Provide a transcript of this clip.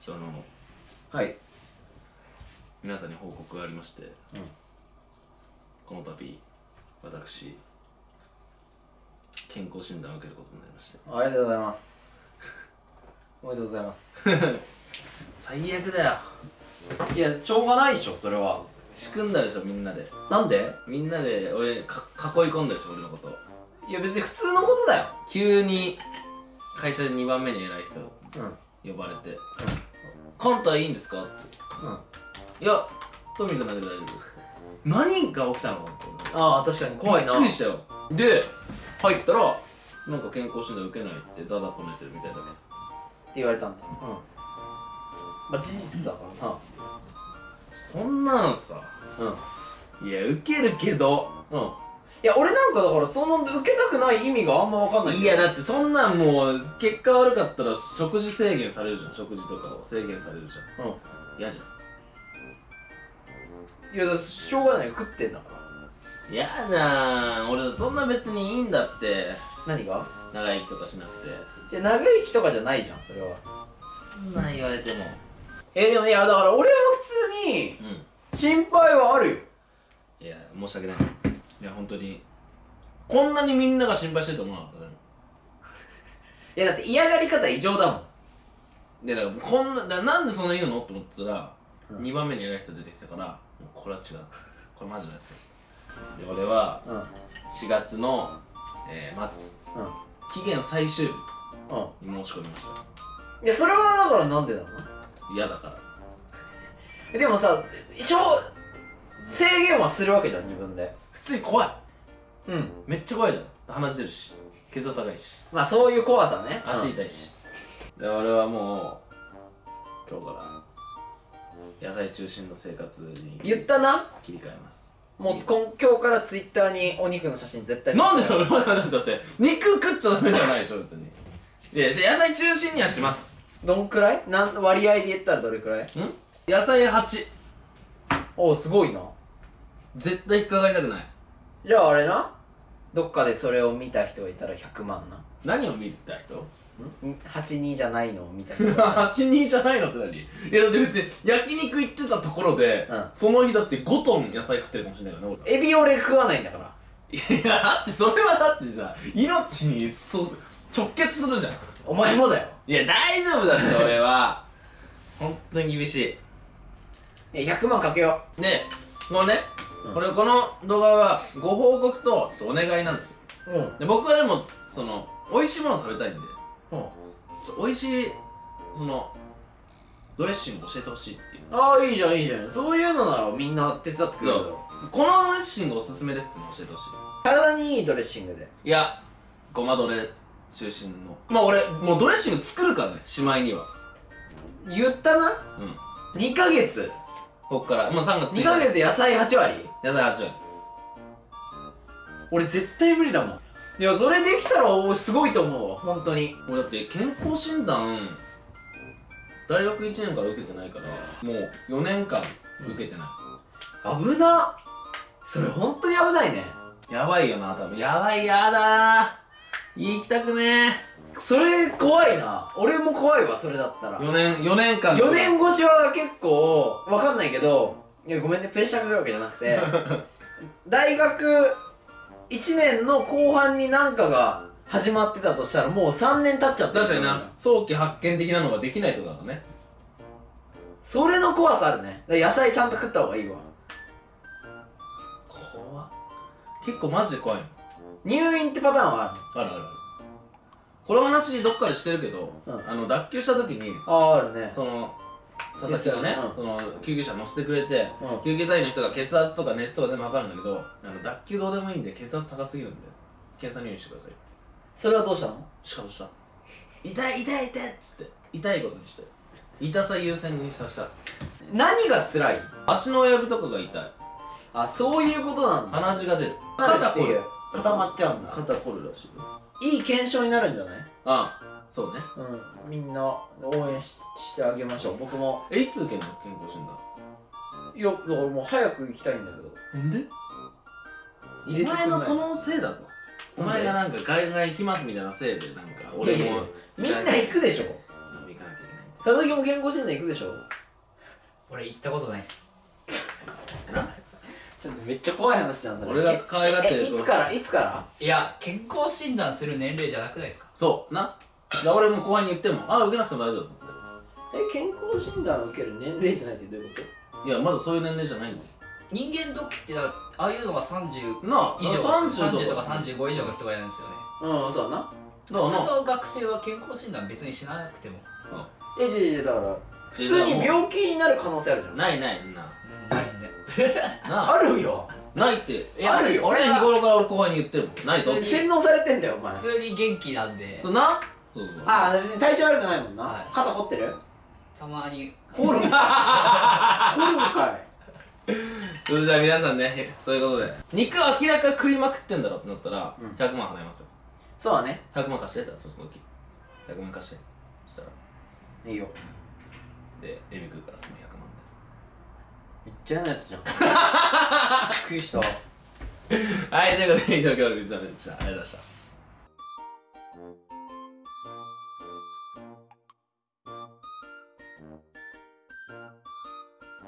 そのはい。皆さんに報告がありまして、うん。この度私健康診断を受けることになりまして。ありがとうございます。おめでとうございます。最悪だよ。いやしょうがないでしょそれは。仕組んだでしょみんなで。なんで？みんなで俺か囲い込んだでしょ俺のこと。いや別に普通のことだよ。急に会社で2番目に偉い人うん。うん呼ばれて「コンいいんですか?」って「いやトミー君だけで大丈夫です」何が起きたの？ああ確かに怖いな。びっくりしたよ。で入ったらなんか健康診断受けないってダダこねてるみたいだけどって言われたんだうん。まあ事実だから。なそんなんさ。うん。いや受けるけど。うんいや俺なんかだからその受けたくない意味があんま分かんないいやだってそんなんもう結果悪かったら食事制限されるじゃん。食事とかを制限されるじゃん。うん。嫌じゃいやだしょうがないよ食ってんだからん。嫌じゃん俺そんな別にいいんだって。何が？長生きとかしなくて。じゃあ長生きとかじゃないじゃんそれは。そんなん言われても。えー、でもいやだから俺は普通にう心配はあるよ。んいや申し訳ないいや本当に。こんなにみんなが心配してると思わなかったでも。いやだって嫌がり方異常だもん。でだからこんなだなんでそんな言うの？って思ってたら、うん。2番目に偉い人出てきたからもうこれは違う。これマジのやつよ。で俺はうん。うん4月の、えー末期限最終日うん。に申し込みました。いやそれはだからなんでなの？嫌だから。え でもさ一応制限はするわけじゃん自分で普通に怖い。うん。めっちゃ怖いじゃん。鼻血出るし。血圧高いし。まあそういう怖さね。足痛いし、で俺はもう今日から野菜中心の生活に言ったな？切り替えます。もう今今日からツイッターにお肉の写真絶対なんでそれ待って待って待って肉食っちゃダメじゃないでしょ別に。いや野菜中心にはします。どんくらい？なん割合で言ったらどれくらい？ん？野菜8おおすごいな絶対引っかかりたくない。じゃああれな？どっかでそれを見た人がいたら100万な。何を見た人？ん？82じゃないのを見たいたら82じゃないのって何？いやだって別に焼肉行ってたところで、うん。その日だって5トン野菜食ってるかもしれないからね俺。エビ俺食わないんだから。いやだってそれはだってさ命にそ直結するじゃん。お前もだよ。いや大丈夫だって俺は。本当に厳しい。や100万かけよいでもうね、うんこれこの動画はご報告とお願いなんですよ。ううん。で僕はでもその美味しいものを食べたいんでうん。美味しいそのドレッシング教えてほしいっていう。ああいいじゃんいいじゃん。そういうのならみんな手伝ってくれるだろこのドレッシングおすすめですって教えてほし体にいいドレッシングで。いいやごまドレ中心の。まあ俺もうドレッシング作るからねしまいには。言ったな？うん。2ヶ月。こっから。もう3月2ヶ月野菜8割？野菜8割俺絶対無理だもん。いやそれできたらおすごいと思うわ。本当に。俺だって健康診断大学1年から受けてないからもう4年間受けてな危な。それ本当に危ないね。い、やばいよな多分。やばいやだー。行きたくねそれ怖いな。俺も怖いわそれだったら。ー4年4年間。4年越しは結構わかんないけどいやごめんねプレッシャーかかるわけじゃなくて 大学1年の後半になんかが始まってたとしたらもう3年経っちゃってる。確かにな。早期発見的なのができないってことだからね。それの怖さあるね。だから野菜ちゃんと食った方がいいわ。怖っ。結構マジで怖いの。入院ってパターンはある。あるあるある。この話どっかでしてるけど、うん。あの脱臼した時にあああるね。その佐々木がね、うん。その救急車乗せてくれて、うん。救急隊員の人が血圧とか熱とか全部測るんだけどあの脱臼どうでもいいんで血圧高すぎるんで検査入院してください。それはどうしたの？しかもした痛い痛い痛いっつって痛いことにして痛さ優先にさせた。何が辛い？足の親指とかが痛い。あそういうことなんだ。鼻血が出る。肩肩こる。固まっちゃうんだ。肩こるらしいよ。いい検証になるんじゃない？あそうね。うん。みんな応援ししてあげましょう。僕も。えいつ受けんの？健康診断。いやだからもう早く行きたいんだけど。なんで？入れてくんない。お前のそのせいだぞ。お前がなんか外外行きますみたいなせいでなんか俺もいやいやみんな行くでしょ。行かなきゃいけない。んだよ佐々木も健康診断行くでしょ。俺行ったことないっす。なちょっとめっちゃ怖い話じゃんそれ。俺が可愛がってえるいつから？いつから？いや健康診断する年齢じゃなくないですか？そう。なだから俺も後輩に言ってもあ受けなくても大丈夫です。え健康診断を受ける年齢じゃないってどういうこいやまだそういう年齢じゃないんだよ。人間ドックってだからああいうのが30なあ以上30 30とか。35以上の人がやるんですよね。とうんそうだな。だからな普通の学生は健康診断別にしなくても。えじゃじゃだから普通に病気になる可能性あるじゃん。ないないなないんでなあ。るよ。ないって。いやあるよ。俺日頃から俺後輩に言ってるもん。ないぞって。洗脳されてんだよお前。普通に元気なんで。そうなそうそう。ああ別に体調悪くないもんな、はい。肩凝ってる？たまに。凝る？ん か凝るんかい。それじゃあ皆さんねそういうことで。肉明らか食いまくってんだろってなったらうん。100万払いますよ。そうだね。100万貸してたらその時。100万貸して。そしたら。いいよ。でエビ食うからその100万めっちゃ嫌なやつじゃん。びっくりしたではいということで以上今日の水溜りでした。ありがとうございました